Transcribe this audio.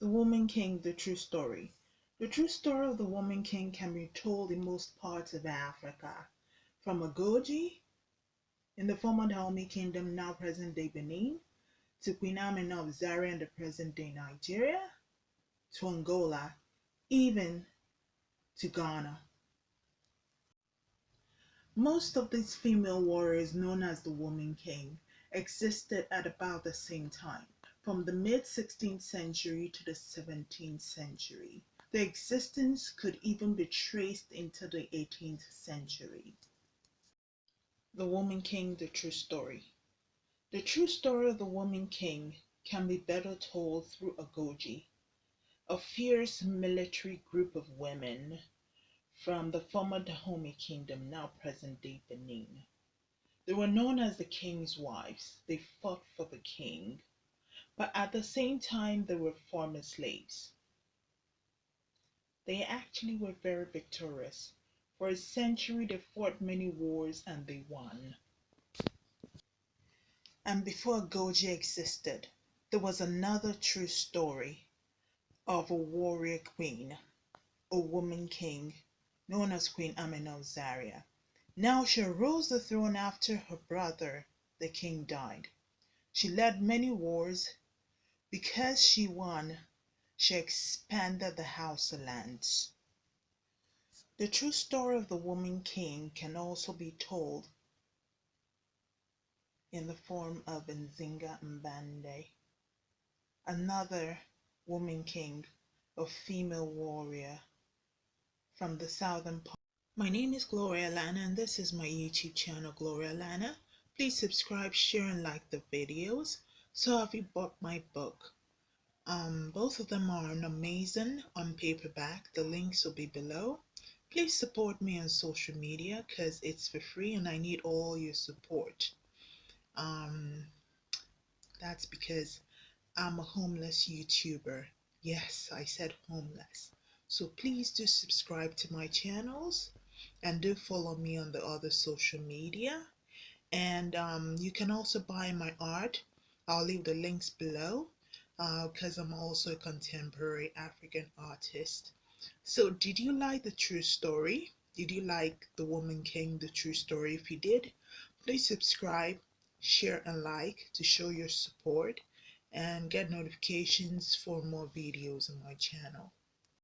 The Woman King, the true story. The true story of the Woman King can be told in most parts of Africa, from Agoji in the former Dahomey Kingdom, now present day Benin, to Queen Amina of Zaria in the present day Nigeria, to Angola, even to Ghana. Most of these female warriors, known as the Woman King, existed at about the same time from the mid 16th century to the 17th century. Their existence could even be traced into the 18th century. The Woman King, the true story. The true story of the Woman King can be better told through Agoji, a fierce military group of women from the former Dahomey Kingdom, now present day Benin. They were known as the king's wives. They fought for the king but at the same time they were former slaves. They actually were very victorious. For a century they fought many wars and they won. And before Goji existed, there was another true story of a warrior queen, a woman king, known as Queen of Zaria. Now she arose the throne after her brother, the king, died. She led many wars because she won, she expanded the Hausa lands. The true story of the woman king can also be told in the form of Nzinga Mbande, another woman king, a female warrior from the southern part. My name is Gloria Lana and this is my YouTube channel Gloria Lana. Please subscribe, share and like the videos. So have you bought my book? Um, both of them are an amazing on paperback. The links will be below. Please support me on social media because it's for free and I need all your support. Um, that's because I'm a homeless YouTuber. Yes, I said homeless. So please do subscribe to my channels and do follow me on the other social media. And um, you can also buy my art I'll leave the links below because uh, I'm also a contemporary African artist. So, did you like the true story? Did you like The Woman King, the true story? If you did, please subscribe, share, and like to show your support and get notifications for more videos on my channel.